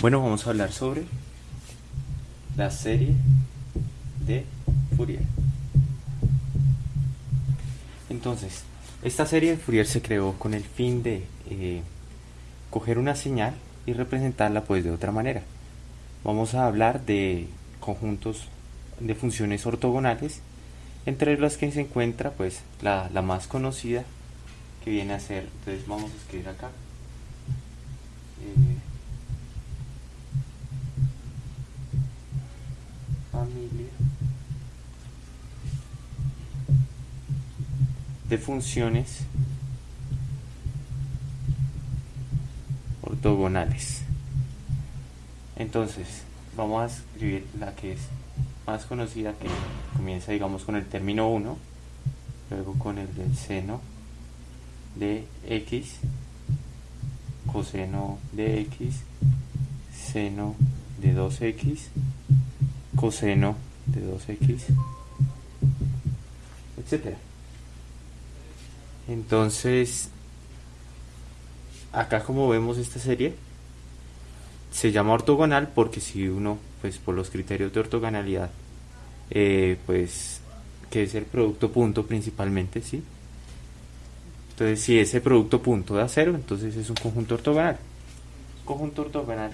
Bueno, vamos a hablar sobre la serie de Fourier. Entonces, esta serie de Fourier se creó con el fin de eh, coger una señal y representarla pues de otra manera. Vamos a hablar de conjuntos de funciones ortogonales, entre las que se encuentra pues la, la más conocida que viene a ser, entonces vamos a escribir acá. Eh, familia de funciones ortogonales. Entonces, vamos a escribir la que es más conocida, que comienza, digamos, con el término 1, luego con el del seno de x, coseno de x, seno de 2x, coseno de 2x, etcétera. Entonces, acá como vemos esta serie, se llama ortogonal porque si uno, pues por los criterios de ortogonalidad, eh, pues que es el producto punto principalmente, ¿sí? Entonces, si ese producto punto da cero, entonces es un conjunto ortogonal. Conjunto ortogonal.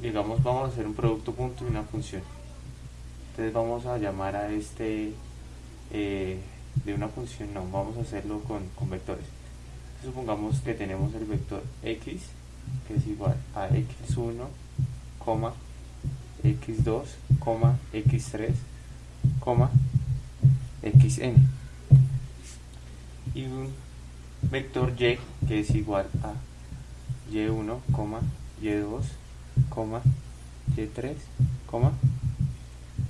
Digamos, vamos a hacer un producto punto y una función. Entonces vamos a llamar a este eh, de una función, no, vamos a hacerlo con, con vectores. Supongamos que tenemos el vector x, que es igual a x1, x2, x3, xn y un vector y que es igual a y1, y2, y3,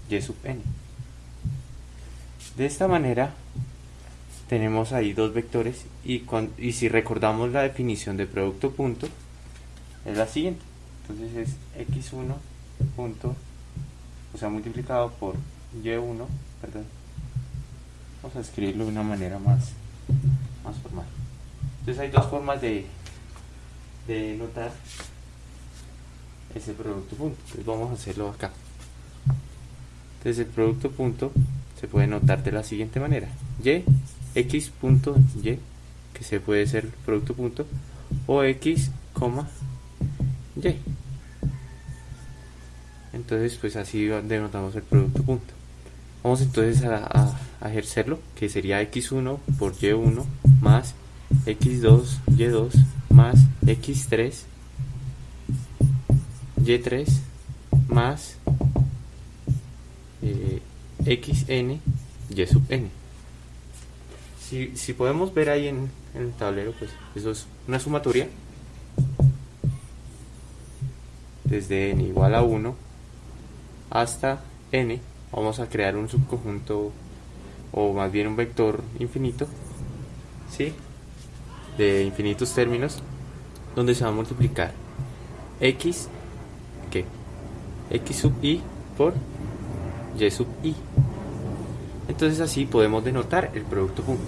y sub n. De esta manera tenemos ahí dos vectores y, si recordamos la definición de producto punto es la siguiente. Entonces es x1 punto, o sea, multiplicado por y1, perdón. Vamos a escribirlo de una manera más más formal. Entonces hay dos formas de, de notar ese producto punto. Entonces vamos a hacerlo acá. Entonces el producto punto se puede notar de la siguiente manera. Y, x punto y, que se puede ser producto punto, o x, coma, y. Entonces pues así denotamos el producto punto. Vamos entonces a, ejercerlo, que sería x1 por y1 más x2, y2 más x3, y3 más eh, xn, y sub n. Si, si, podemos ver ahí en, el tablero, pues eso es una sumatoria desde n igual a 1 hasta n vamos a crear un subconjunto o más bien un vector infinito ¿sí? de infinitos términos donde se va a multiplicar x ¿qué? x sub i por y sub i entonces así podemos denotar el producto punto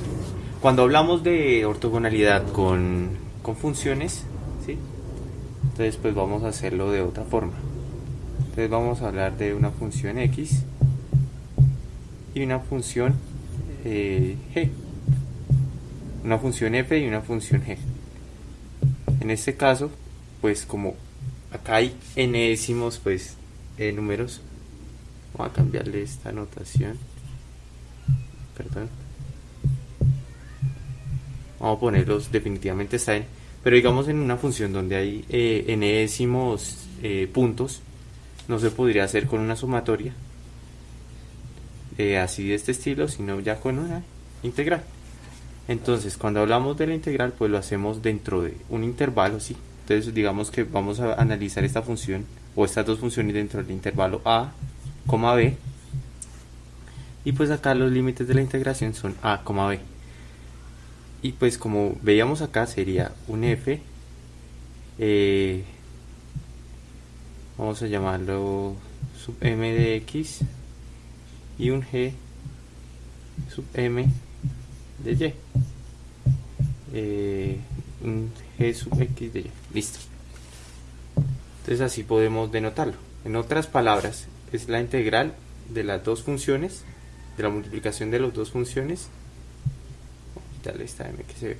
cuando hablamos de ortogonalidad con, con funciones ¿sí? entonces pues vamos a hacerlo de otra forma entonces vamos a hablar de una función x y una función eh, g. Una función f y una función g. En este caso, pues como acá hay enésimos pues eh, números, vamos a cambiarle esta notación. Perdón. Vamos a ponerlos definitivamente está en, pero digamos en una función donde hay eh, enésimos eh, puntos, no se podría hacer con una sumatoria, así de este estilo, sino ya con una integral. Entonces, cuando hablamos de la integral, pues lo hacemos dentro de un intervalo, ¿sí? Entonces, digamos que vamos a analizar esta función o estas dos funciones dentro del intervalo a, b. Y pues acá los límites de la integración son a, b. Y pues como veíamos acá sería un f, eh, vamos a llamarlo sub m de x y un g sub m de y. Eh, un g sub x de y. Listo. Entonces así podemos denotarlo. En otras palabras, es la integral de las dos funciones, de la multiplicación de las dos funciones. Esta m que se ve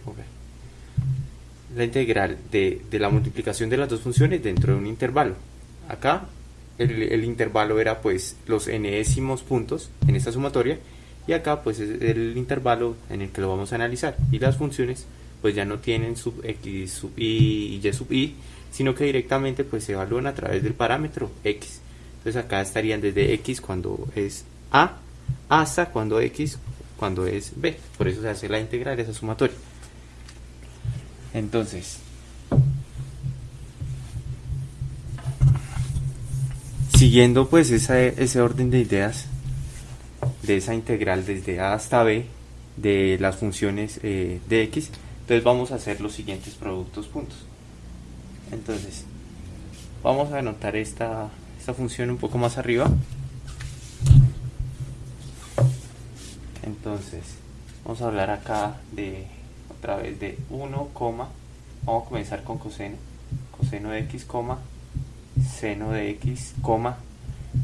La integral de, de, la multiplicación de las dos funciones dentro de un intervalo. Acá el, intervalo era pues los décimos puntos en esta sumatoria y acá pues es el intervalo en el que lo vamos a analizar y las funciones pues ya no tienen sub x sub y y sub i sino que directamente pues se evalúan a través del parámetro x entonces acá estarían desde x cuando es a hasta cuando x cuando es b. Por eso se hace la integral esa sumatoria. Entonces siguiendo pues ese orden de ideas de esa integral desde a hasta b de las funciones eh, de x entonces vamos a hacer los siguientes productos puntos. Entonces vamos a anotar esta, esta función un poco más arriba. Entonces vamos a hablar acá de otra vez de 1, vamos a comenzar con coseno coseno de x, seno de x,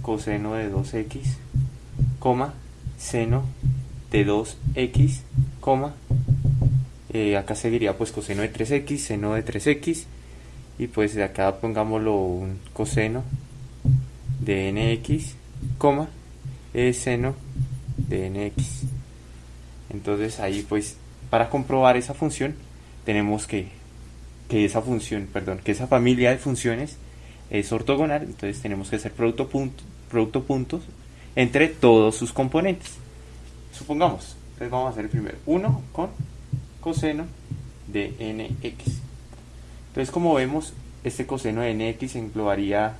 coseno de 2x, seno de 2x, eh, acá seguiría pues coseno de 3x, seno de 3x, y pues de acá pongámoslo un coseno de nx, coma, es seno de nx. Entonces ahí pues para comprobar esa función tenemos que, que esa función, perdón, que esa familia de funciones es ortogonal, entonces tenemos que hacer producto, punto, producto puntos entre todos sus componentes. Supongamos, entonces vamos a hacer el primero, 1 con coseno de nx. Entonces como vemos, este coseno de nx englobaría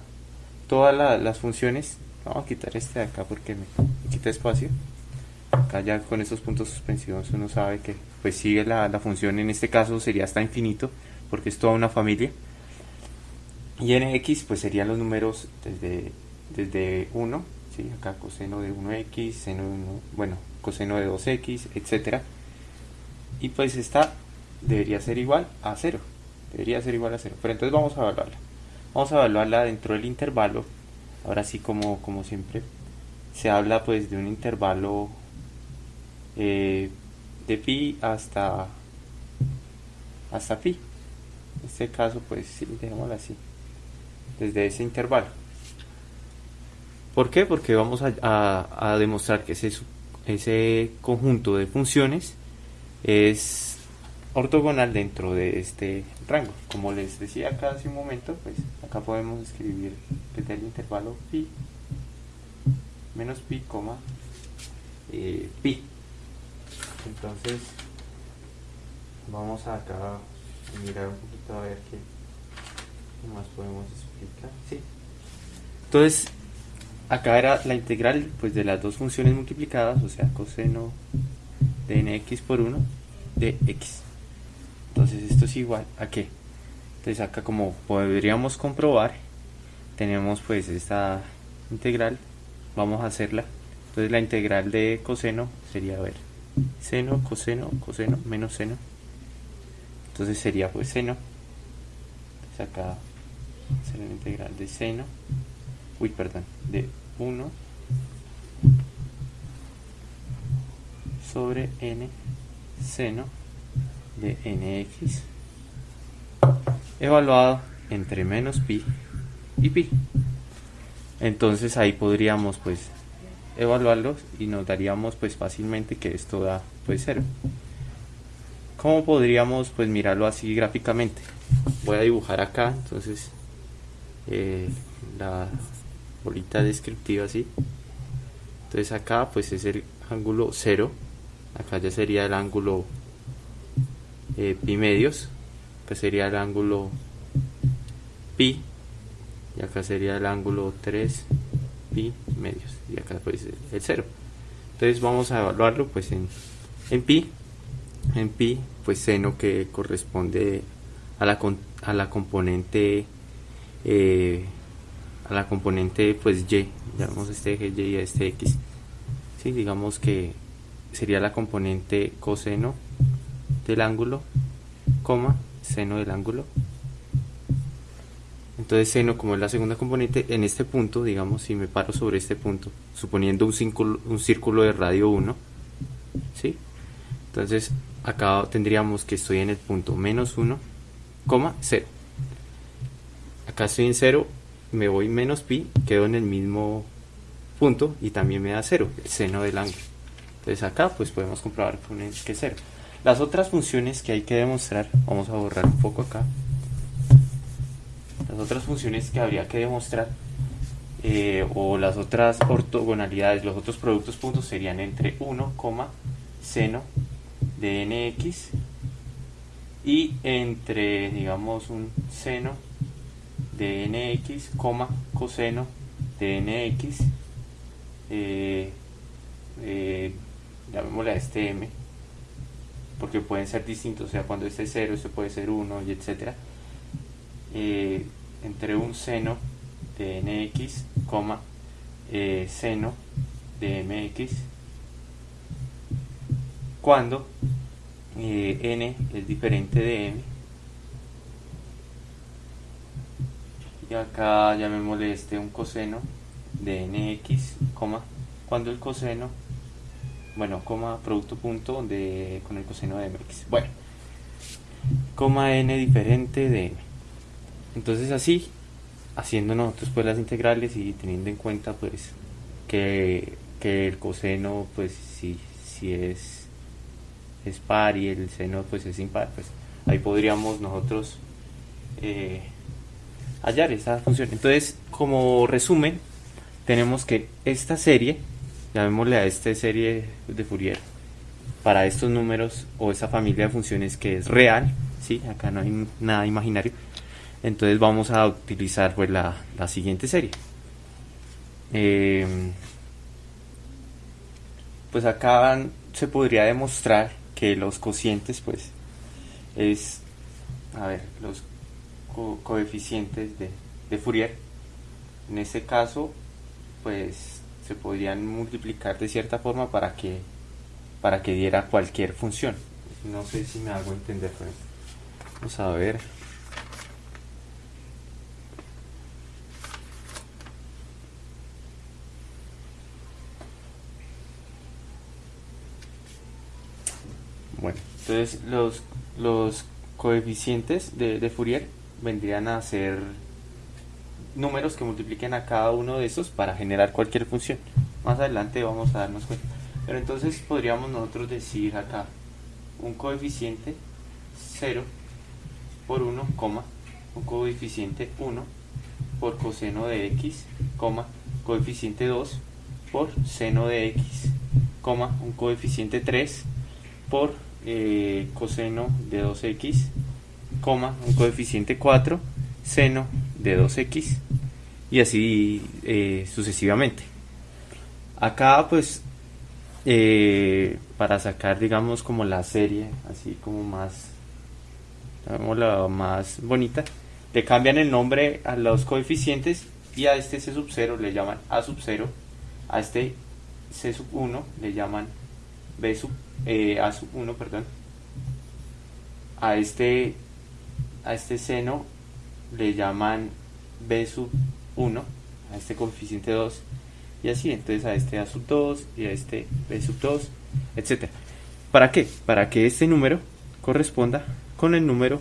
todas las funciones. Vamos a quitar este de acá porque me, quita espacio. Acá ya con estos puntos suspensivos uno sabe que pues sigue la, función, en este caso sería hasta infinito, porque es toda una familia. Y nx pues serían los números desde, desde 1, ¿sí? acá coseno de 1x, seno de 1, bueno, coseno de 2x, etcétera Y pues esta debería ser igual a 0. Debería ser igual a 0. Pero entonces vamos a evaluarla. Vamos a evaluarla dentro del intervalo. Ahora sí como, como siempre. Se habla pues de un intervalo eh, de pi hasta hasta pi. En este caso pues sí, dejémoslo así desde ese intervalo. ¿Por qué? Porque vamos a, demostrar que ese, ese conjunto de funciones es ortogonal dentro de este rango. Como les decía acá hace un momento, pues acá podemos escribir desde el intervalo pi menos pi, coma eh, pi. Entonces vamos acá a mirar un poquito a ver qué más podemos explicar? Sí. Entonces, acá era la integral pues, de las dos funciones multiplicadas, o sea, coseno de nx por 1 de x. Entonces, esto es igual a qué? Entonces, acá como podríamos comprobar, tenemos pues esta integral, vamos a hacerla. Entonces, la integral de coseno sería, a ver, seno, coseno, coseno, menos seno. Entonces sería pues seno. Entonces acá será la integral de seno, uy, perdón, de 1 sobre n seno de nx evaluado entre menos pi y pi. Entonces ahí podríamos pues evaluarlos y nos daríamos pues fácilmente que esto da pues 0. ¿Cómo podríamos pues mirarlo así gráficamente? Voy a dibujar acá, entonces eh, la bolita descriptiva así entonces acá pues es el ángulo 0 acá ya sería el ángulo eh, pi medios acá sería el ángulo pi y acá sería el ángulo 3 pi medios y acá pues el 0 entonces vamos a evaluarlo pues en, en pi en pi pues seno que corresponde a la, a la componente eh, a la componente pues y, llamamos este eje y a este x. ¿sí? Digamos que sería la componente coseno del ángulo, coma, seno del ángulo. entonces seno como es la segunda componente, en este punto, digamos, si me paro sobre este punto, suponiendo un círculo, un círculo de radio 1, ¿sí? Entonces acá tendríamos que estoy en el punto menos 1, 0. Acá estoy en 0, me voy menos pi, quedo en el mismo punto y también me da 0, el seno del ángulo. Entonces acá pues podemos comprobar que es 0. Las otras funciones que hay que demostrar, vamos a borrar un poco acá. Las otras funciones que habría que demostrar eh, o las otras ortogonalidades, los otros productos puntos serían entre 1, seno de nx y entre, digamos, un seno de nx, coseno de nx, eh, eh, llamémosle a este m, porque pueden ser distintos, o sea, cuando este es 0, este puede ser 1 y etcétera, eh, entre un seno de nx, eh, seno de mx, cuando eh, n es diferente de m. Y acá llamémosle este un coseno de nx, cuando el coseno bueno, coma producto punto de, con el coseno de mx. Bueno, coma n diferente de m. Entonces así, haciendo nosotros pues las integrales y teniendo en cuenta pues que, el coseno pues si, si es, es par y el seno pues es impar, pues ahí podríamos nosotros eh, hallar esa función. Entonces, como resumen, tenemos que esta serie llamémosle a esta serie de Fourier para estos números o esa familia de funciones que es real, ¿sí? acá no hay nada imaginario, entonces vamos a utilizar pues la, siguiente serie. Em, pues acá se podría demostrar que los cocientes pues es, a ver, los coeficientes de, de Fourier, en este caso pues se podrían multiplicar de cierta forma para que para que diera cualquier función. No sé si me hago entender con esto vamos a ver. Bueno entonces los los coeficientes de, de Fourier vendrían a ser números que multipliquen a cada uno de estos para generar cualquier función. Más adelante vamos a darnos cuenta. Pero entonces podríamos nosotros decir acá un coeficiente 0 por 1, un coeficiente 1 por coseno de x, coeficiente 2 por seno de x, un coeficiente 3 por eh, coseno de 2x, un coeficiente 4 seno de 2x y así eh, sucesivamente. Acá pues eh, para sacar digamos como la serie así como más la más bonita le cambian el nombre a los coeficientes y a este C sub 0 le llaman A sub 0 a este C sub 1 le llaman B sub eh, A sub 1 perdón a este a este seno le llaman b sub 1, a este coeficiente 2, y así, entonces a este a sub 2 y a este b sub 2, etc. ¿Para qué? Para que este número corresponda con el número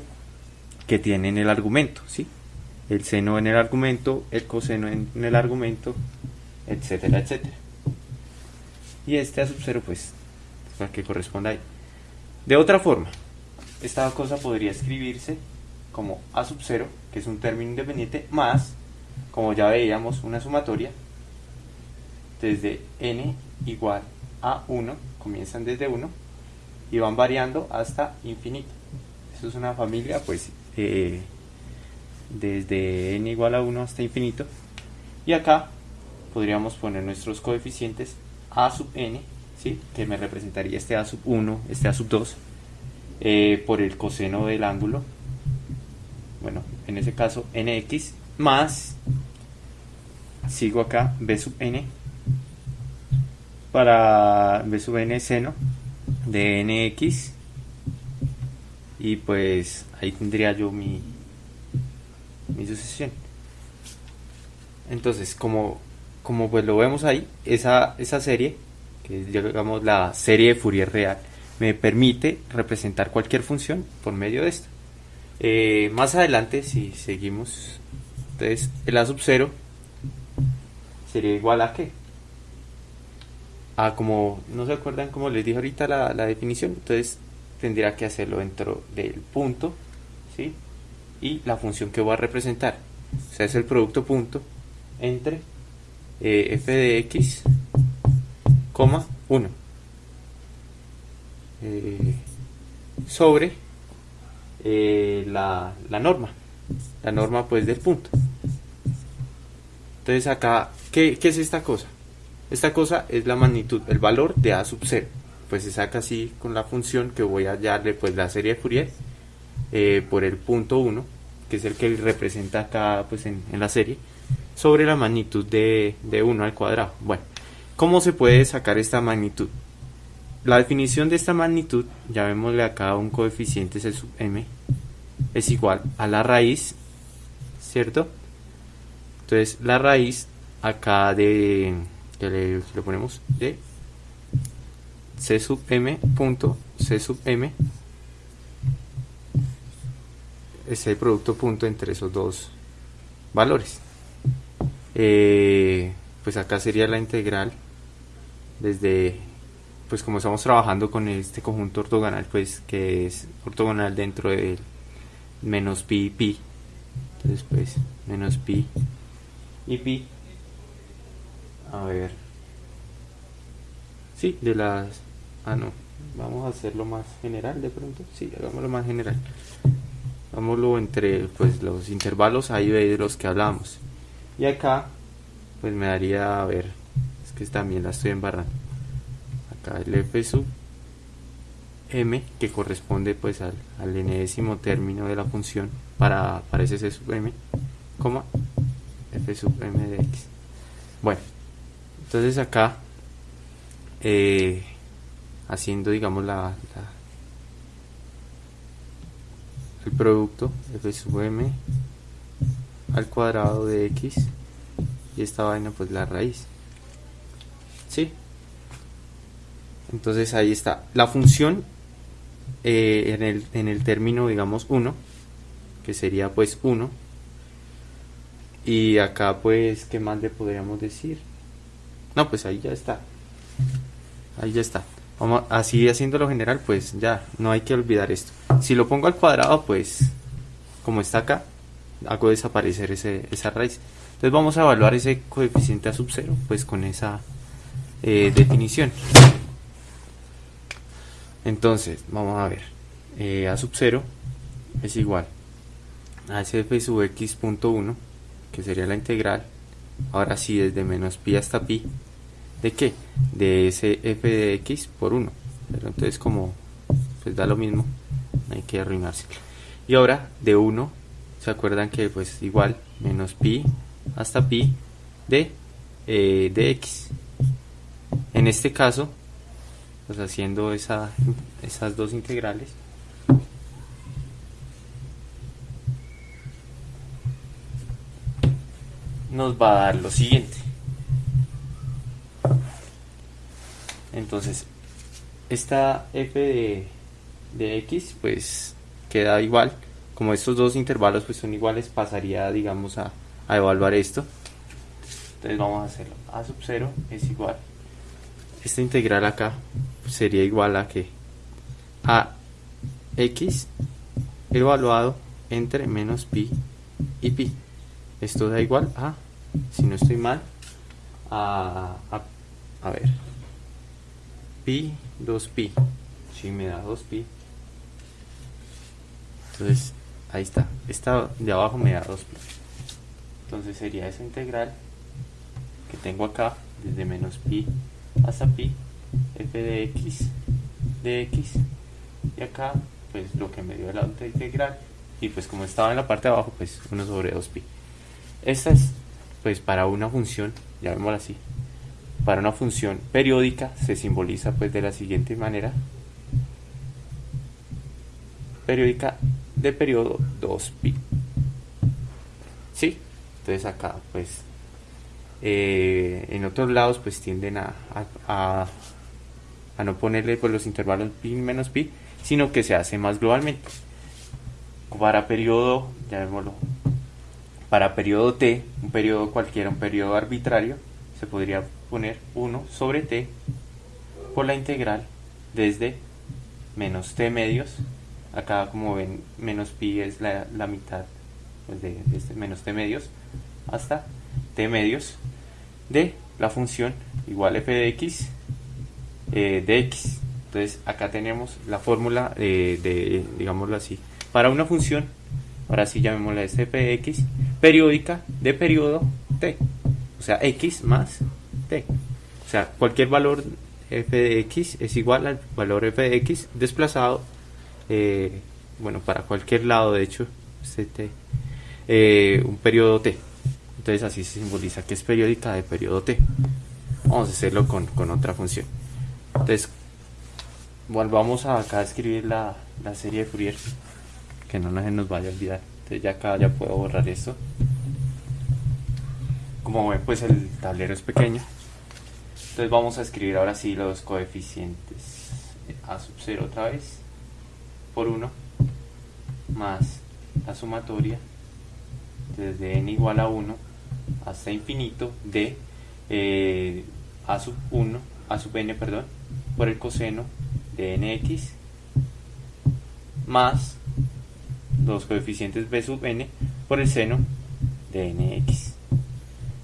que tiene en el argumento, ¿sí? El seno en el argumento, el coseno en, el argumento, etcétera, etcétera. Y este a sub 0, pues, para que corresponda ahí. De otra forma, esta cosa podría escribirse como A sub 0, que es un término independiente, más, como ya veíamos, una sumatoria desde n igual a 1, comienzan desde 1 y van variando hasta infinito. Eso es una familia, pues, eh, desde n igual a 1 hasta infinito. Y acá podríamos poner nuestros coeficientes a sub n, ¿sí? que me representaría este a sub 1, este a sub 2, eh, por el coseno del ángulo en ese caso nx más, sigo acá, b sub n, para b sub n seno de nx, y pues ahí tendría yo mi, mi sucesión. Entonces, como, como pues lo vemos ahí, esa, esa serie, que es la serie de Fourier real, me permite representar cualquier función por medio de esto. Eh, más adelante, si seguimos, entonces el A sub 0 sería igual a qué? A como, ¿no se acuerdan como les dije ahorita la, la definición? Entonces tendría que hacerlo dentro del punto, ¿sí? Y la función que voy a representar. O sea, es el producto punto entre eh, f de x, coma 1 eh, sobre eh, la, la, norma, la norma pues del punto. Entonces acá, ¿qué, ¿qué, es esta cosa? Esta cosa es la magnitud, el valor de a sub 0. Pues se saca así con la función que voy a darle pues la serie de Fourier eh, por el punto 1, que es el que representa acá pues en, en la serie, sobre la magnitud de, de 1 al cuadrado. Bueno, ¿cómo se puede sacar esta magnitud? La definición de esta magnitud, llamémosle acá un coeficiente C sub m, es igual a la raíz, ¿cierto? Entonces la raíz acá de, que le, le ponemos de C sub m punto C sub m es el producto punto entre esos dos valores. Eh, pues acá sería la integral desde pues como estamos trabajando con este conjunto ortogonal, pues que es ortogonal dentro del menos pi y pi, entonces pues menos pi y pi, a ver, sí, de las, ah no, vamos a hacerlo más general de pronto, sí, hagámoslo más general, hagámoslo entre pues los intervalos ahí de los que hablamos, y acá pues me daría, a ver, es que también la estoy embarrando, f sub m que corresponde pues al, al enésimo término de la función para, para ese c sub m, coma f sub m de x. Bueno, entonces acá eh, haciendo digamos la, el producto f sub m al cuadrado de x y esta vaina pues la raíz. ¿Sí? Entonces ahí está. La función eh, en, el, término, digamos, 1, que sería pues 1. Y acá pues, ¿qué más le podríamos decir? No, pues ahí ya está. Ahí ya está. Vamos, así haciéndolo general, pues ya, no hay que olvidar esto. Si lo pongo al cuadrado, pues, como está acá, hago desaparecer ese, esa raíz. Entonces vamos a evaluar ese coeficiente a sub 0, pues con esa eh, definición. Entonces, vamos a ver. Eh, a sub 0 es igual a f sub x punto 1, que sería la integral. Ahora sí, desde menos pi hasta pi. ¿De qué? De ese f de x por 1. Pero entonces como pues da lo mismo, hay que arruinarse. Y ahora de 1, ¿se acuerdan que pues igual menos pi hasta pi de, eh, de x? En este caso pues haciendo esa, esas dos integrales. Nos va a dar lo siguiente. Entonces esta f de, de x pues queda igual. Como estos dos intervalos pues son iguales pasaría digamos a, a evaluar esto. Entonces vamos a hacerlo. A sub 0 es igual. Esta integral acá sería igual a que a x evaluado entre menos pi y pi. Esto da igual a, si no estoy mal, a, a, ver, pi 2pi. Si me da 2pi. Entonces, ahí está. Esta de abajo me da 2pi. Entonces sería esa integral que tengo acá, desde menos pi hasta pi f de x de x. Y acá pues lo que me dio la otra integral y pues como estaba en la parte de abajo pues 1 sobre 2pi esta es pues para una función llamémosla así. Para una función periódica se simboliza pues de la siguiente manera. Periódica de periodo 2pi ¿sí? entonces acá pues eh, en otros lados pues tienden a, no ponerle pues, los intervalos pi menos pi, sino que se hace más globalmente. Para periodo, llamémoslo, para periodo t, un periodo cualquiera, un periodo arbitrario, se podría poner 1 sobre t por la integral desde menos t medios, acá como ven menos pi es la, la mitad pues de, este menos t medios, hasta t medios de la función igual f de x eh, de x. Entonces acá tenemos la fórmula de, de, digámoslo así, para una función, ahora sí llamémosla f de x, periódica de periodo t, o sea x más t. O sea, cualquier valor f de x es igual al valor f de x desplazado, eh, bueno, para cualquier lado de hecho, eh, un periodo t. Entonces así se simboliza que es periódica de periodo t. Vamos a hacerlo con, otra función. Entonces, volvamos a acá a escribir la, serie de Fourier, que no se nos vaya a olvidar. Entonces ya acá ya puedo borrar esto. Como ven, pues el tablero es pequeño. Entonces vamos a escribir ahora sí los coeficientes a sub 0 otra vez por 1 más la sumatoria desde n igual a 1 hasta infinito de eh, a sub 1, a sub n, perdón, por el coseno de nx más los coeficientes b sub n por el seno de nx.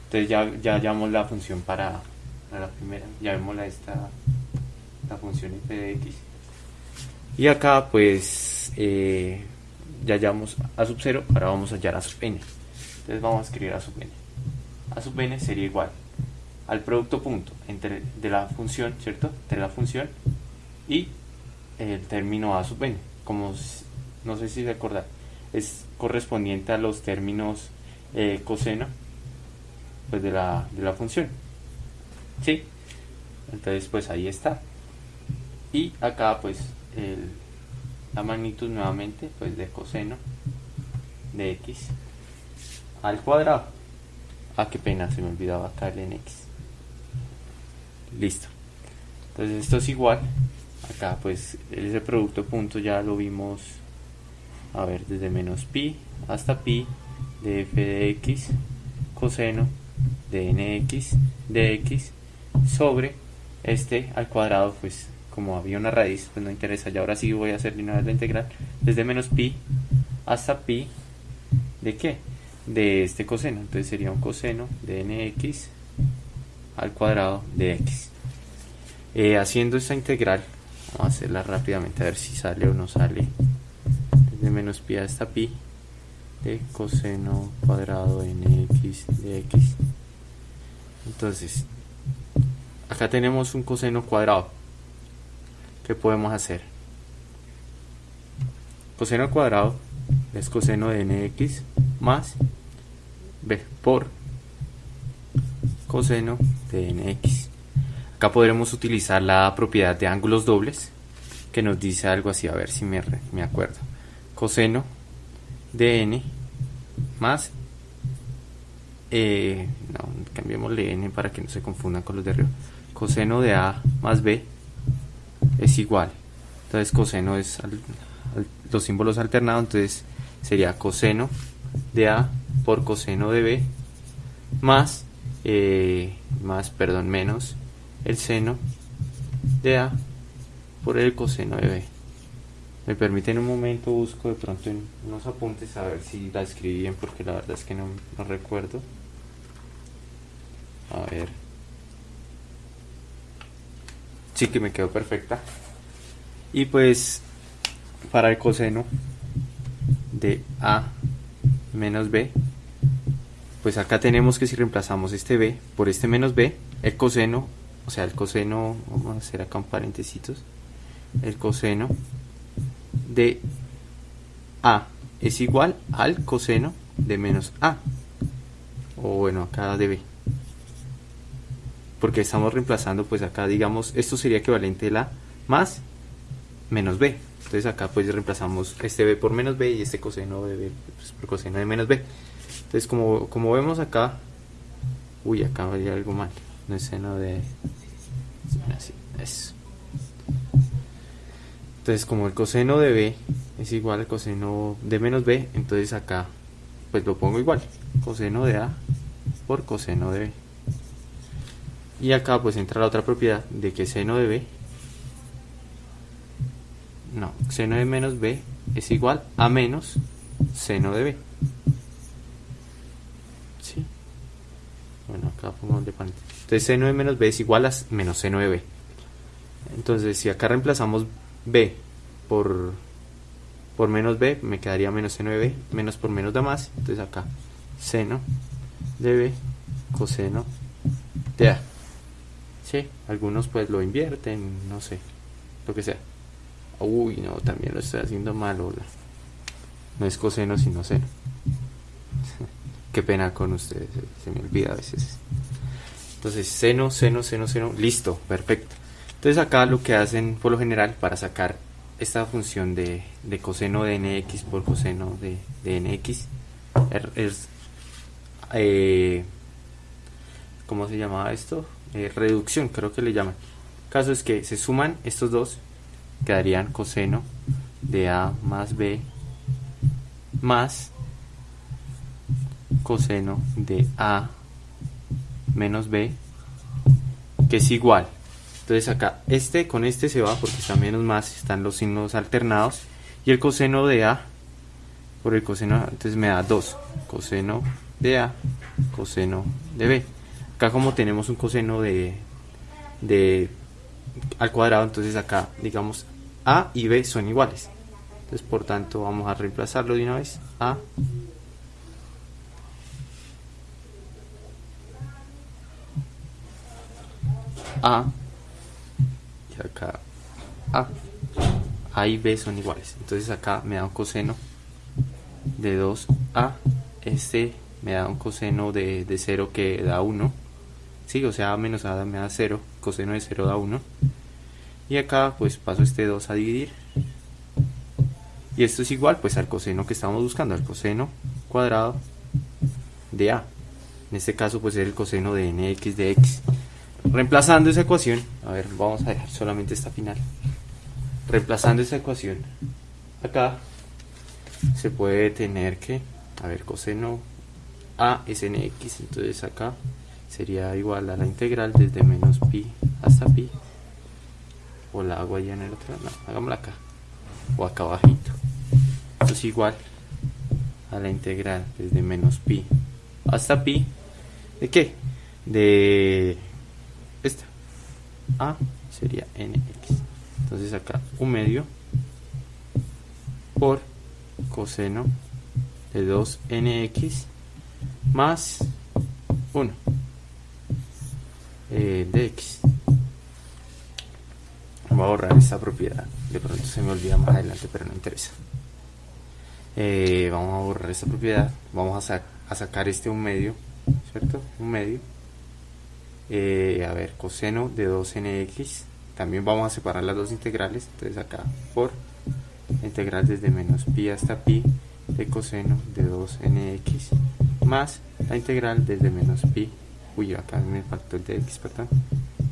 Entonces ya, ya llamamos la función para, la primera, llamémosla esta la función f de x. Y acá pues eh, ya llamamos a sub 0, ahora vamos a hallar a sub n. Entonces vamos a escribir a sub n a sub n sería igual al producto punto entre de la función, ¿cierto? Entre la función y el término a sub n, como no sé si se acuerdan, es correspondiente a los términos eh, coseno pues de la, de la función. ¿Sí? Entonces pues ahí está. Y acá pues la magnitud nuevamente pues de coseno de x al cuadrado. Ah, qué pena, se me olvidaba acá el nx. Listo. Entonces esto es igual. Acá pues ese producto punto ya lo vimos. A ver, desde menos pi hasta pi de f de x coseno de nx de x sobre este al cuadrado pues como había una raíz pues no interesa ya ahora sí voy a hacer lineal la integral desde menos pi hasta pi de qué de este coseno. Entonces sería un coseno de nx al cuadrado de x. Eh, haciendo esta integral, vamos a hacerla rápidamente a ver si sale o no sale. Desde menos pi hasta pi de coseno cuadrado nx de x. Entonces, acá tenemos un coseno cuadrado. ¿Qué podemos hacer? Coseno cuadrado es coseno de nx más b por coseno de nx. Acá podremos utilizar la propiedad de ángulos dobles que nos dice algo así, a ver si me, acuerdo. Coseno de n más, eh, no, cambiémosle n para que no se confundan con los de arriba. Coseno de a más b es igual. Entonces coseno es los símbolos alternados, entonces sería coseno de a por coseno de b más, eh, más, perdón, menos el seno de a por el coseno de b. Me permiten un momento, busco de pronto en unos apuntes a ver si la escribí bien porque la verdad es que no, no recuerdo. A ver. Sí que me quedó perfecta. Y pues para el coseno de a menos b pues acá tenemos que si reemplazamos este b por este menos b, el coseno, o sea, el coseno, vamos a hacer acá un paréntesis, el coseno de a es igual al coseno de menos a, o bueno, acá de b, porque estamos reemplazando, pues acá digamos, esto sería equivalente a más menos b, entonces acá pues reemplazamos este b por menos b y este coseno de b pues, por coseno de menos b. Entonces como, como vemos acá, Uy, acá había algo mal. No es seno de... Entonces, como el coseno de b es igual al coseno de menos b, entonces acá pues lo pongo igual. Coseno de a por coseno de b. Y acá pues entra la otra propiedad de que seno de b, no, seno de menos b es igual a menos seno de b. ¿Sí? Bueno, acá pongo de panel. Entonces seno de menos b es igual a menos seno de b. Entonces si acá reemplazamos b por, por menos b, me quedaría menos seno de b, menos por menos da más. Entonces acá seno de b coseno de a. Sí, algunos pues lo invierten, no sé, lo que sea. Uy, no, también lo estoy haciendo mal, hola. No es coseno, sino seno. Qué pena con ustedes, se me olvida a veces. Entonces, seno, seno, seno, seno, listo, perfecto. Entonces acá lo que hacen por lo general para sacar esta función de, coseno de nx por coseno de, nx er, es, eh, ¿cómo se llamaba esto? Eh, reducción, creo que le llaman. El caso es que se suman estos dos, quedarían coseno de A más B más coseno de A menos B, que es igual. Entonces acá, este con este se va porque está menos más, están los signos alternados. Y el coseno de A por el coseno, entonces me da 2. Coseno de A, coseno de B. Acá como tenemos un coseno de, de al cuadrado, entonces acá digamos A y B son iguales. Entonces por tanto vamos a reemplazarlo de una vez. A A y acá A. A y B son iguales. Entonces acá me da un coseno de 2A. Este me da un coseno de, de 0 que da 1 Sí, o sea, A menos A me da 0, coseno de 0 da 1. Y acá pues paso este 2 a dividir. Y esto es igual pues al coseno que estamos buscando, al coseno cuadrado de A. En este caso pues es el coseno de nx de x. Reemplazando esa ecuación, a ver, vamos a dejar solamente esta final. Reemplazando esa ecuación, acá se puede tener que, a ver, coseno A es nx, entonces acá sería igual a la integral desde menos pi hasta pi o la hago allá en el otro no, hagámosla acá o acá abajito esto es igual a la integral desde menos pi hasta pi ¿de qué? de a sería nx entonces acá un medio por coseno de 2nx más 1 eh, de x. Voy a borrar esta propiedad. De pronto se me olvida más adelante pero no interesa. Eh, vamos a borrar esta propiedad. Vamos a, a, sacar este un medio cierto un medio eh, a ver coseno de 2nx también vamos a separar las dos integrales. Entonces acá por integral desde menos pi hasta pi de coseno de 2nx más la integral desde menos pi. Uy, acá me el de x, perdón,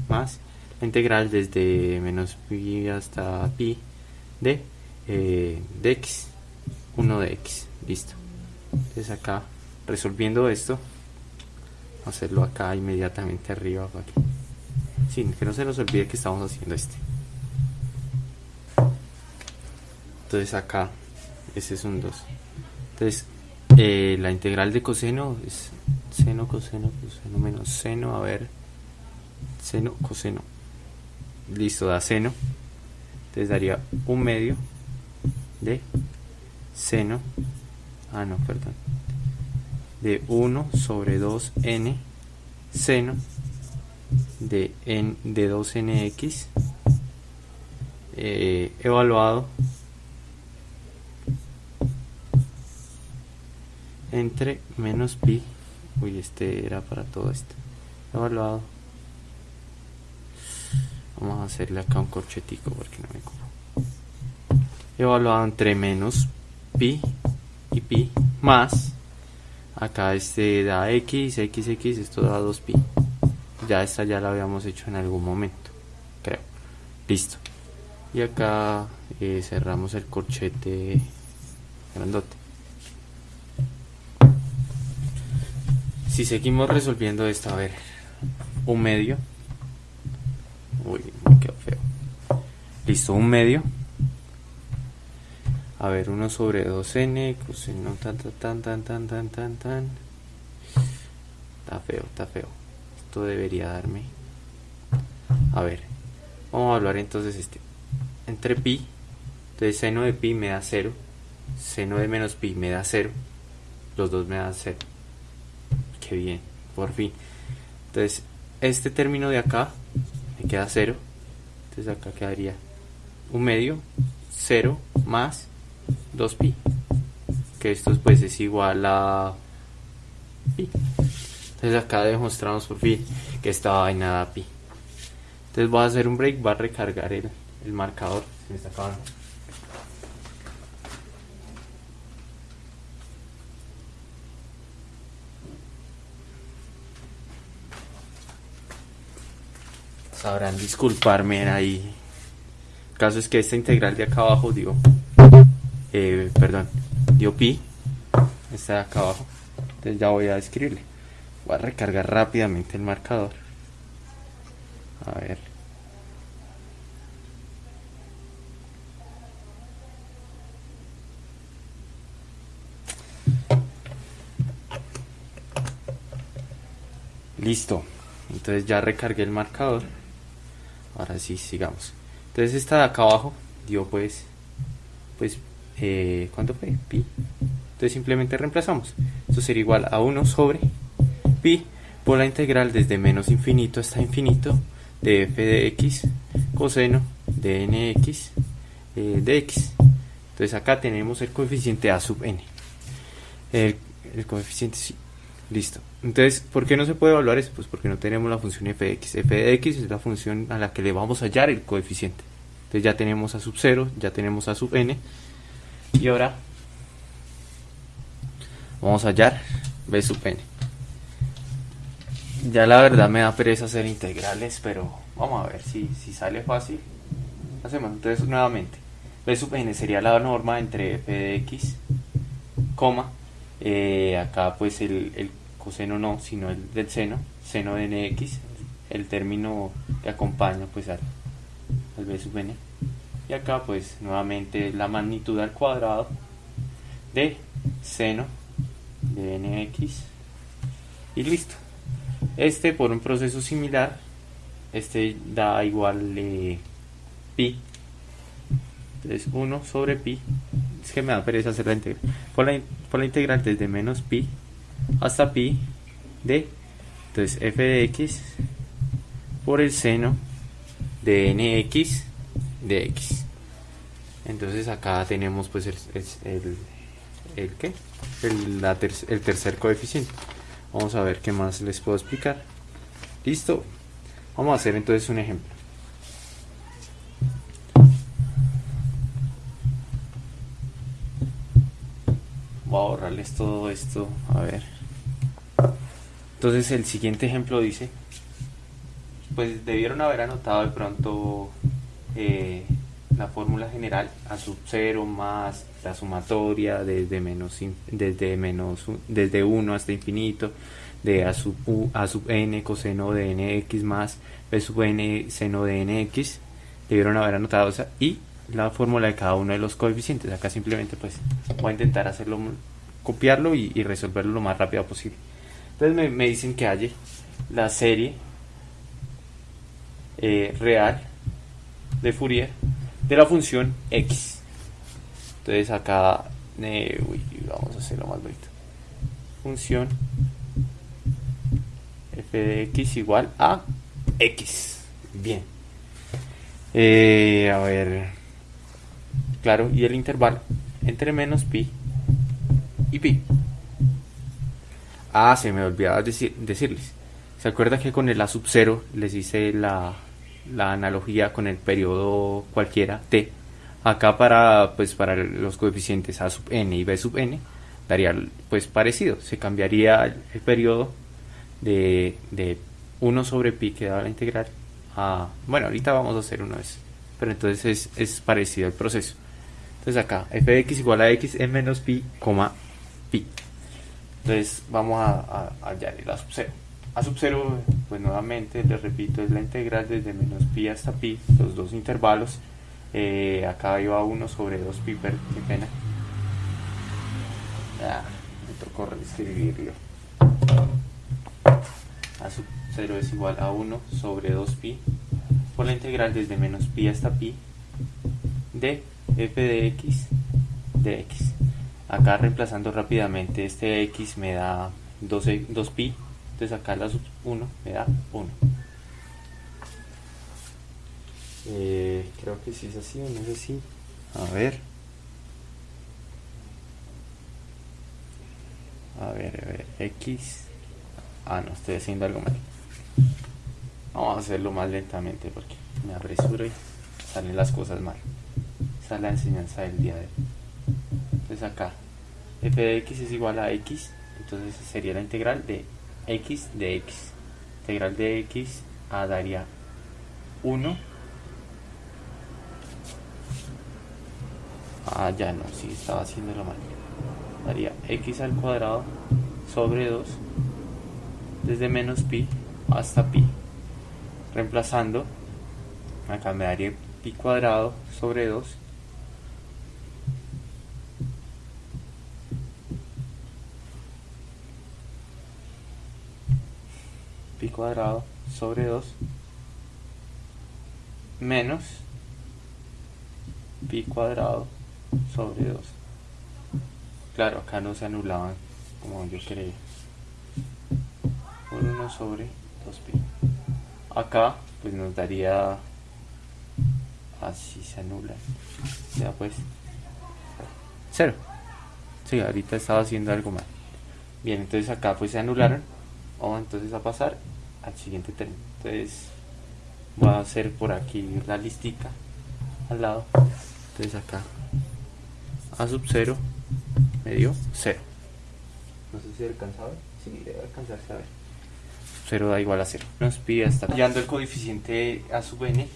más la integral desde menos pi hasta pi de, eh, de x, 1 de x, listo. Entonces acá, resolviendo esto, hacerlo acá inmediatamente arriba, para sin que no se nos olvide que estamos haciendo este. Entonces acá, ese es un 2. Entonces, eh, la integral de coseno es seno, coseno, coseno menos seno, a ver, seno, coseno, listo, da seno, entonces daría un medio de seno, ah no, perdón, de 1 sobre 2n seno de, n, de 2nx eh, evaluado entre menos pi uy este era para todo esto evaluado. Vamos a hacerle acá un corchetico porque no me ocupo. Evaluado entre menos pi y pi más acá este da x, x, x, esto da 2pi. Ya esta ya la habíamos hecho en algún momento, creo. Listo. Y acá eh, cerramos el corchete grandote. Si seguimos resolviendo esto, a ver, un medio. Uy, me quedó feo. Listo, un medio. A ver, 1 sobre 2n, coseno tan tan tan tan tan tan tan Está feo, está feo. Esto debería darme. A ver, vamos a hablar entonces este. Entre pi, entonces seno de pi me da 0, seno de menos pi me da 0, los dos me dan 0. Qué bien, por fin. Entonces, este término de acá me queda 0. Entonces acá quedaría un medio, 0 más 2pi. Que esto pues es igual a pi. Entonces acá demostramos por fin que esta vaina da pi. Entonces voy a hacer un break, va a recargar el, el marcador. Se me está acabando. Sabrán disculparme ahí. El caso es que esta integral de acá abajo dio, eh, perdón, dio pi. Esta de acá abajo. Entonces ya voy a escribirle. Voy a recargar rápidamente el marcador. A ver. Listo. Entonces ya recargué el marcador. Ahora sí, sigamos. Entonces esta de acá abajo dio pues, pues, eh, ¿cuánto fue? Pi. Entonces simplemente reemplazamos. Esto sería igual a 1 sobre pi por la integral desde menos infinito hasta infinito de f de x coseno de nx eh, de x. Entonces acá tenemos el coeficiente a sub n. El, el coeficiente sí. Listo. Entonces, ¿por qué no se puede evaluar eso? Pues porque no tenemos la función f de x. f de x es la función a la que le vamos a hallar el coeficiente. Entonces ya tenemos a sub 0, ya tenemos a sub n. Y ahora vamos a hallar b sub n. Ya la verdad me da pereza hacer integrales, pero vamos a ver si, si sale fácil. Hacemos entonces nuevamente. b sub n sería la norma entre f de x, coma, eh, acá pues el, el, coseno no, sino el del seno, seno de nx, el término que acompaña pues al, al b sub n. Y acá pues nuevamente la magnitud al cuadrado de seno de nx y listo. Este por un proceso similar, este da igual eh, pi. Entonces 1 sobre pi, es que me da pereza hacer la integral, por la, por la integral desde menos pi hasta pi de, entonces f de x por el seno de nx de x. Entonces acá tenemos pues el, el, el, ¿qué? El, ter, el tercer coeficiente. Vamos a ver qué más les puedo explicar. Listo. Vamos a hacer entonces un ejemplo. voy a borrarles todo esto a ver entonces el siguiente ejemplo dice pues debieron haber anotado de pronto eh, la fórmula general a sub 0 más la sumatoria desde menos desde menos desde 1 hasta infinito de a sub, u, a sub n coseno de nx más b sub n seno de nx debieron haber anotado esa y la fórmula de cada uno de los coeficientes. Acá simplemente pues voy a intentar hacerlo, copiarlo y, resolverlo lo más rápido posible. Entonces me, dicen que halle la serie eh, real de Fourier de la función x. Entonces acá eh, vamos a hacerlo más bonito. Función f de x igual a x. Bien. Eh, a ver. Claro, y el intervalo entre menos pi y pi. Ah, se me olvidaba decir, decirles. ¿Se acuerda que con el A sub 0 les hice la, la analogía con el periodo cualquiera t? Acá para, pues, para los coeficientes A sub n y B sub n, daría pues parecido, se cambiaría el, periodo de, de 1 sobre pi que da la integral a, bueno, ahorita vamos a hacer una vez, pero entonces es, es parecido el proceso. Entonces acá, f de x igual a x en menos pi, coma pi. Entonces vamos a, a, a hallar el a sub 0. A sub 0, pues nuevamente les repito, es la integral desde menos pi hasta pi, los dos intervalos. Eh, acá iba 1 sobre 2 pi, pero qué pena. Ah, me tocó reescribirlo. A sub 0 es igual a 1 sobre 2 pi por la integral desde menos pi hasta pi de f de x de x. Acá reemplazando rápidamente este x me da 2, 2 entonces acá la sub 1 me da 1. Eh, creo que sí es así o no es así. A ver. A ver, a ver, x. Ah, no, estoy haciendo algo mal. Vamos a hacerlo más lentamente porque me apresuro y salen las cosas mal. Esa es la enseñanza del día de hoy. Entonces acá, f de x es igual a x, entonces sería la integral de x de x. Integral de x a daría 1. Ah, ya no, sí, estaba haciéndolo mal. Daría x al cuadrado sobre 2 desde menos pi hasta pi. Reemplazando, acá me daría pi cuadrado sobre 2 pi cuadrado sobre 2 menos pi cuadrado sobre 2 claro acá no se anulaban como yo creía por 1 sobre 2pi acá pues nos daría así se anula. Ya pues. 0 sí, ahorita estaba haciendo algo mal. Bien, entonces acá pues se anularon. Vamos entonces a pasar al siguiente término entonces voy a hacer por aquí la listica al lado. Entonces acá a sub 0 me dio 0 no sé si alcanza a sí, debe alcanzarse a ver. 0 da igual a 0 nos pide hasta hallando el coeficiente a sub n.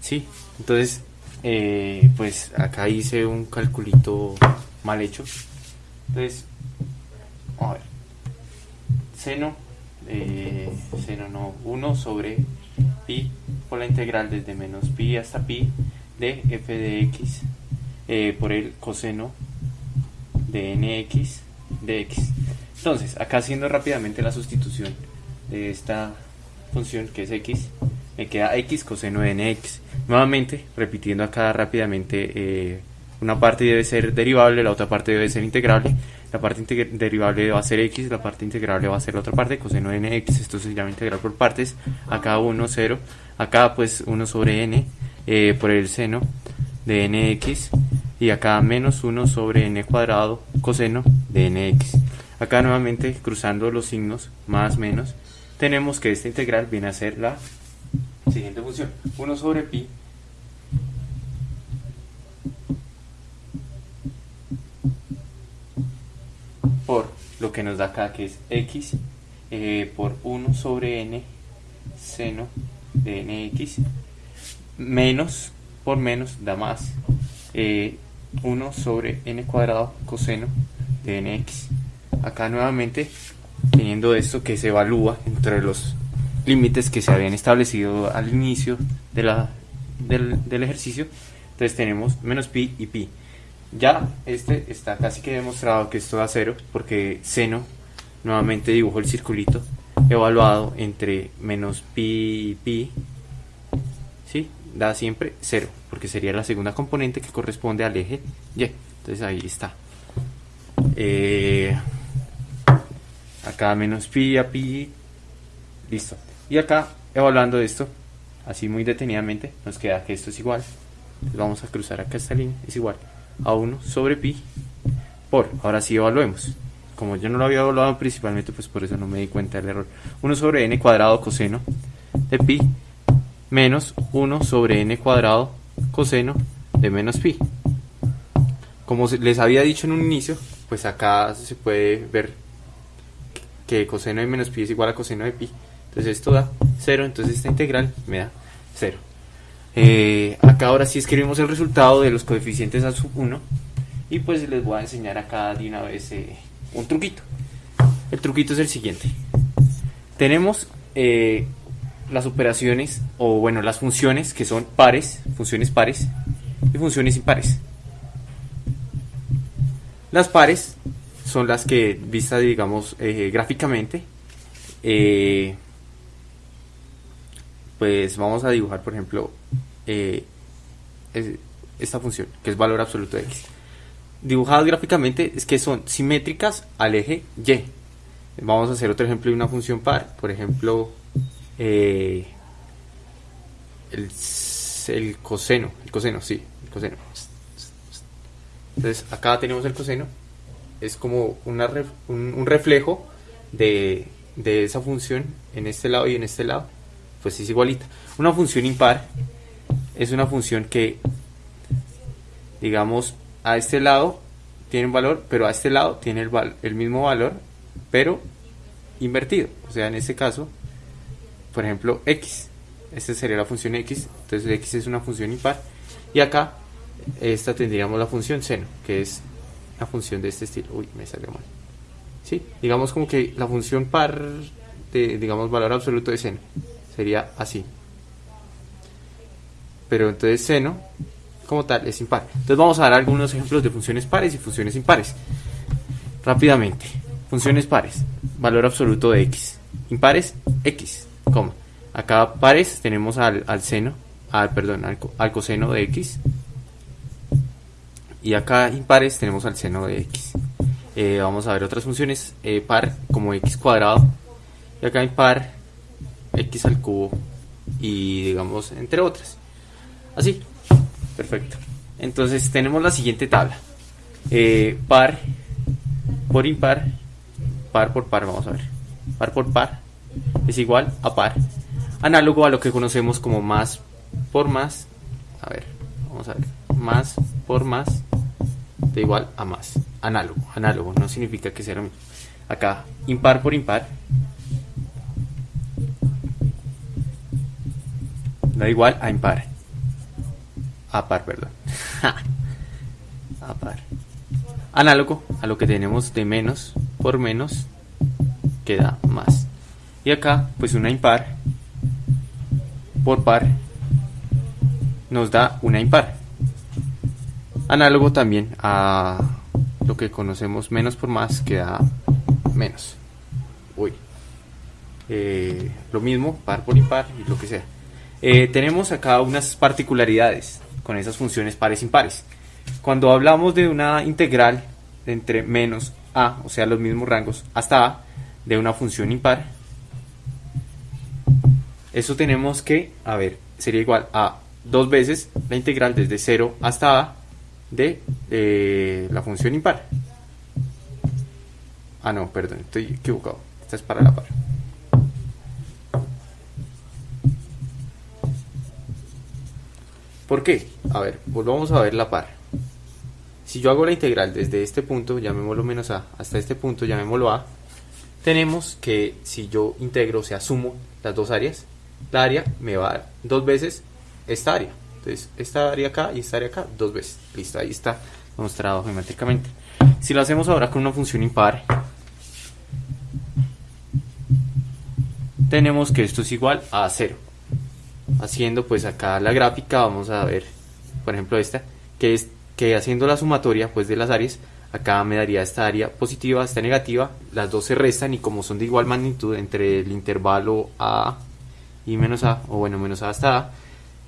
Sí, entonces eh, pues acá hice un calculito mal hecho. Entonces a ver seno eh, seno no 1 sobre pi por la integral desde menos pi hasta pi de f de x eh, por el coseno de nx de x. Entonces acá haciendo rápidamente la sustitución de esta función que es x me queda x coseno de nx nuevamente repitiendo acá rápidamente eh, una parte debe ser derivable la otra parte debe ser integrable la parte derivable va a ser x, la parte integrable va a ser la otra parte, coseno de nx, esto se llama integral por partes, acá 1, 0, acá pues 1 sobre n eh, por el seno de nx y acá menos 1 sobre n cuadrado coseno de nx. Acá nuevamente cruzando los signos más menos, tenemos que esta integral viene a ser la siguiente función, 1 sobre pi por que nos da acá que es x eh, por 1 sobre n seno de nx menos por menos da más 1 eh, sobre n cuadrado coseno de nx acá nuevamente teniendo esto que se evalúa entre los límites que se habían establecido al inicio de la, del, del ejercicio entonces tenemos menos pi y pi ya este está casi que demostrado que esto da cero porque seno nuevamente dibujo el circulito evaluado entre menos pi pi ¿sí? da siempre cero porque sería la segunda componente que corresponde al eje y. Entonces ahí está. Eh, acá menos pi a pi listo. Y acá evaluando esto así muy detenidamente nos queda que esto es igual. Vamos a cruzar acá esta línea es igual a 1 sobre pi por, ahora sí evaluemos como yo no lo había evaluado principalmente pues por eso no me di cuenta del error 1 sobre n cuadrado coseno de pi menos 1 sobre n cuadrado coseno de menos pi como les había dicho en un inicio, pues acá se puede ver que coseno de menos pi es igual a coseno de pi. Entonces esto da 0, entonces esta integral me da 0. Eh, acá ahora sí escribimos el resultado de los coeficientes a sub 1 y pues les voy a enseñar acá de una vez eh, un truquito. El truquito es el siguiente. Tenemos eh, las operaciones o bueno las funciones que son pares, funciones pares y funciones impares. Las pares son las que vistas digamos gráficamente pues vamos a dibujar por ejemplo eh, esta función, que es valor absoluto de x. Dibujadas gráficamente es que son simétricas al eje y. Vamos a hacer otro ejemplo de una función par, por ejemplo, eh, el, coseno, el coseno, sí, el coseno. Entonces acá tenemos el coseno, es como una, un, un, reflejo de, de esa función en este lado y en este lado, pues es igualita. Una función impar es una función que, digamos, a este lado tiene un valor, pero a este lado tiene el, el mismo valor, pero invertido. O sea, en este caso, por ejemplo, x. Esta sería la función x, entonces x es una función impar. Y acá, esta tendríamos la función seno, que es la función de este estilo. Uy, me salió mal. ¿Sí? Digamos como que la función par de, digamos, valor absoluto de seno sería así pero entonces seno como tal es impar. Entonces vamos a dar algunos ejemplos de funciones pares y funciones impares. Rápidamente, funciones pares, valor absoluto de x. Impares, x, coma. Acá pares tenemos al, seno, al, perdón, al, coseno de x. Y acá impares tenemos al seno de x. Eh, vamos a ver otras funciones, eh, par como x cuadrado. Y acá impar, x al cubo y digamos entre otras. Así. Perfecto. Entonces tenemos la siguiente tabla. Eh, par por impar, par por par, vamos a ver. Par por par es igual a par. Análogo a lo que conocemos como más por más. A ver, vamos a ver. Más por más de igual a más. Análogo, análogo, no significa que sea lo mismo. Acá, impar por impar. Da igual a impar a par, perdón. a par. Análogo a lo que tenemos de menos por menos queda más. Y acá, pues una impar por par nos da una impar. Análogo también a lo que conocemos menos por más queda menos. Uy. Eh, lo mismo, par por impar y lo que sea. Eh, tenemos acá unas particularidades con esas funciones pares impares. Cuando hablamos de una integral entre menos a, o sea, los mismos rangos, hasta a, de una función impar, eso tenemos que, a ver, sería igual a dos veces la integral desde 0 hasta a de eh, la función impar. Ah, no, perdón, estoy equivocado. Esta es para la par. ¿Por qué? A ver, volvamos a ver la par. Si yo hago la integral desde este punto, llamémoslo menos a, hasta este punto, llamémoslo a, tenemos que si yo integro, o sea, sumo las dos áreas, la área me va a dar dos veces esta área. Entonces, esta área acá y esta área acá, dos veces. Listo, ahí está mostrado geométricamente. Si lo hacemos ahora con una función impar, tenemos que esto es igual a 0 haciendo pues acá la gráfica vamos a ver por ejemplo esta que es que haciendo la sumatoria pues de las áreas acá me daría esta área positiva esta negativa las dos se restan y como son de igual magnitud entre el intervalo a y menos a o bueno menos a hasta a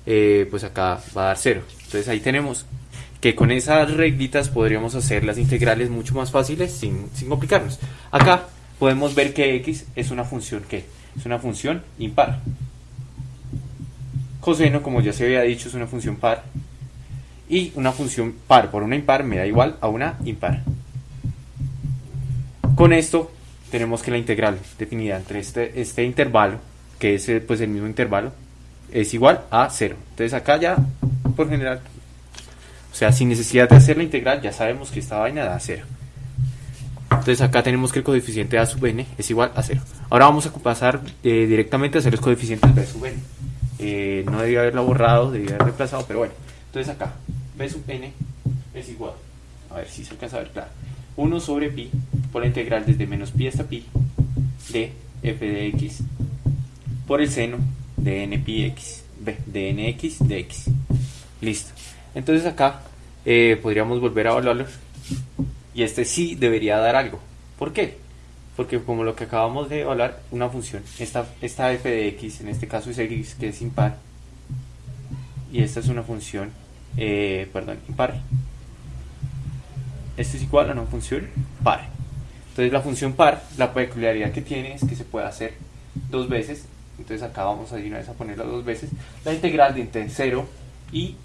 eh, pues acá va a dar cero. Entonces ahí tenemos que con esas reglitas podríamos hacer las integrales mucho más fáciles sin, sin complicarnos. Acá podemos ver que x es una función que es una función impar Coseno, como ya se había dicho, es una función par. Y una función par por una impar me da igual a una impar. Con esto tenemos que la integral definida entre este, este intervalo, que es pues el mismo intervalo, es igual a 0. Entonces acá ya, por general, O sea, sin necesidad de hacer la integral, ya sabemos que esta vaina da 0. Entonces acá tenemos que el coeficiente A sub n es igual a 0. Ahora vamos a pasar eh, directamente a hacer los coeficientes B sub n. Eh, no debía haberlo borrado, debía haber reemplazado, pero bueno. Entonces acá, B sub n es igual, a ver si se alcanza a ver claro, 1 sobre pi por la integral desde menos pi hasta pi de f de x por el seno de n pi x, b, de nx de x. Listo. Entonces acá eh, podríamos volver a evaluarlo y este sí debería dar algo. ¿Por qué? Porque como lo que acabamos de evaluar, una función, esta, esta f de x, en este caso es x que es impar, y esta es una función, eh, perdón, impar. Esto es igual a una función par. Entonces la función par, la peculiaridad que tiene es que se puede hacer dos veces. Entonces acá vamos a ir una vez a ponerla dos veces. La integral de entre 0 y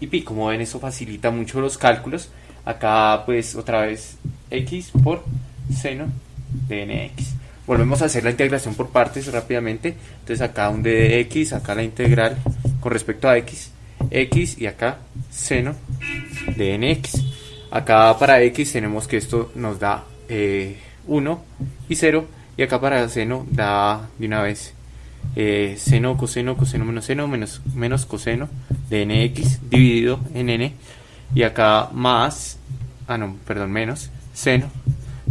y pi. Como ven, eso facilita mucho los cálculos. Acá, pues, otra vez x por seno de nx. Volvemos a hacer la integración por partes rápidamente. Entonces acá un d de x, acá la integral con respecto a x, x y acá seno de nx. Acá para x tenemos que esto nos da 1 eh, y 0 y acá para seno da de una vez eh, seno, coseno, coseno menos seno, menos, menos coseno de nx dividido en n. Y acá más, ah no, perdón, menos seno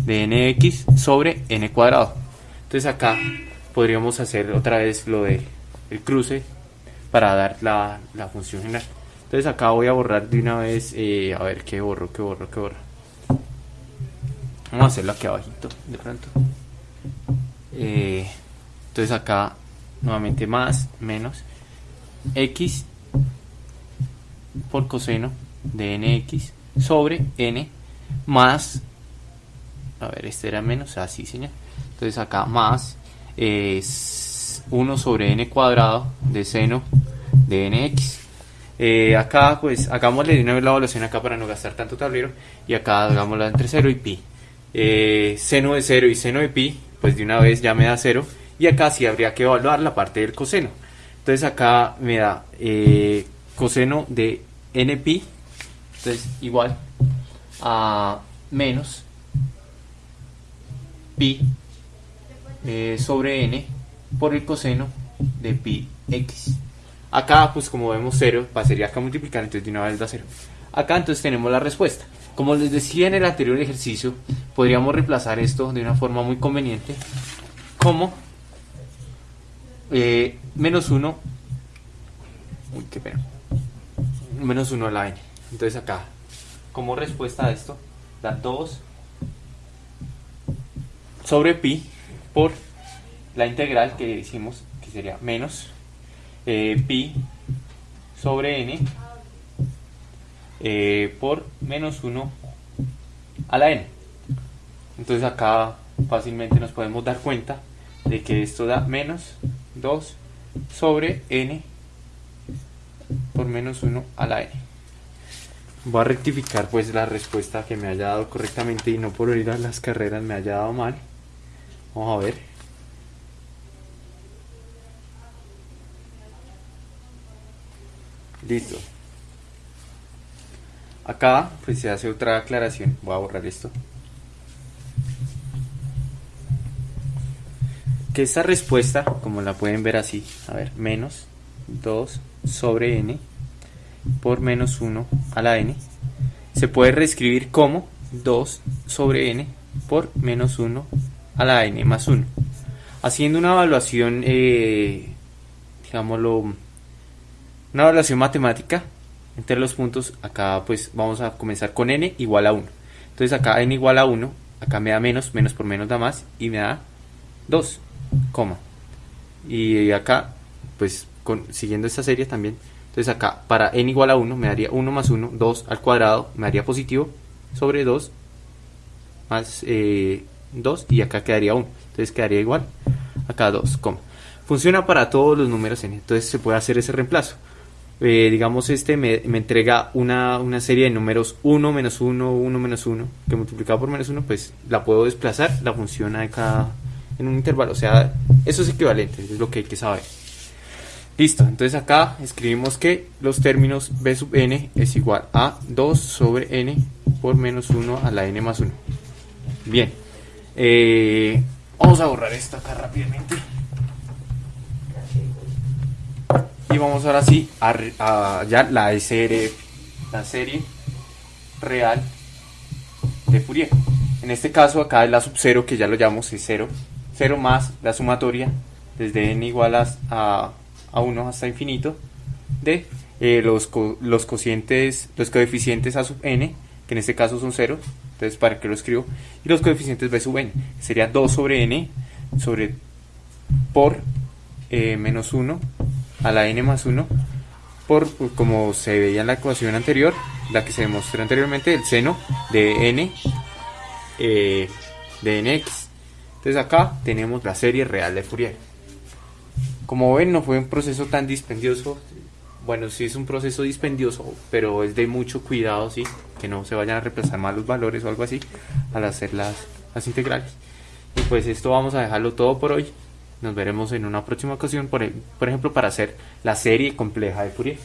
de nx sobre n cuadrado. Entonces acá podríamos hacer otra vez lo de el cruce para dar la, la función general. Entonces acá voy a borrar de una vez, eh, a ver qué borro, qué borro, qué borro. Vamos a hacerlo aquí abajito, de pronto. Eh, entonces acá nuevamente más, menos, x por coseno de nx sobre n más, a ver, este era menos, así señor, entonces acá más es 1 sobre n cuadrado de seno de nx. Eh, acá pues hagámosle de una vez la evaluación acá para no gastar tanto tablero y acá hagámosla entre 0 y pi. Eh, seno de 0 y seno de pi, pues de una vez ya me da 0 y acá sí habría que evaluar la parte del coseno. Entonces acá me da eh, coseno de npi, entonces igual a menos pi eh, sobre n por el coseno de pi x. Acá, pues como vemos 0, pasaría acá a multiplicar, entonces de una vez da 0. Acá entonces tenemos la respuesta. Como les decía en el anterior ejercicio, podríamos reemplazar esto de una forma muy conveniente como eh, menos 1 uy qué pena menos 1 a la n entonces acá como respuesta a esto da 2 sobre pi por la integral que hicimos que sería menos eh, pi sobre n eh, por menos 1 a la n entonces acá fácilmente nos podemos dar cuenta de que esto da menos 2 sobre n por menos 1 a la n. Voy a rectificar pues la respuesta que me haya dado correctamente y no por ir a las carreras me haya dado mal. Vamos a ver. Listo. Acá pues se hace otra aclaración. Voy a borrar esto. que esta respuesta, como la pueden ver así, a ver, menos 2 sobre n por menos 1 a la n, se puede reescribir como 2 sobre n por menos 1 a la n más 1. Haciendo una evaluación, eh, digámoslo, una evaluación matemática entre los puntos, acá pues vamos a comenzar con n igual a 1. Entonces acá n igual a 1, acá me da menos, menos por menos da más y me da 2 coma. Y acá, pues siguiendo esta serie también, entonces acá para n igual a 1 me daría 1 más 1, 2 al cuadrado, me daría positivo sobre 2 más 2 eh, y acá quedaría 1. Entonces quedaría igual, acá 2, coma. Funciona para todos los números n, entonces se puede hacer ese reemplazo. Eh, digamos este me, me entrega una, una, serie de números 1 menos 1, 1 menos 1, que multiplicado por menos 1, pues la puedo desplazar, la función de cada en un intervalo. O sea, eso es equivalente, es lo que hay que saber. Listo, entonces acá escribimos que los términos b sub n es igual a 2 sobre n por menos 1 a la n más 1. Bien, eh, vamos a borrar esto acá rápidamente. Y vamos ahora sí a, ya la SR, la serie real de Fourier. En este caso acá es la sub 0 que ya lo llamamos es 0. 0 más la sumatoria desde n igual a, a 1 hasta infinito de eh, los, co los cocientes, los coeficientes a sub n, que en este caso son 0, entonces para que lo escribo, y los coeficientes b sub n, sería 2 sobre n sobre por eh, menos 1 a la n más 1 por, como se veía en la ecuación anterior, la que se demostró anteriormente, el seno de n eh, de nx. Entonces acá tenemos la serie real de Fourier. Como ven, no fue un proceso tan dispendioso. Bueno, sí es un proceso dispendioso, pero es de mucho cuidado, sí, que no se vayan a reemplazar mal los valores o algo así al hacer las, las integrales. Y pues esto vamos a dejarlo todo por hoy. Nos veremos en una próxima ocasión, por, por ejemplo, para hacer la serie compleja de Fourier.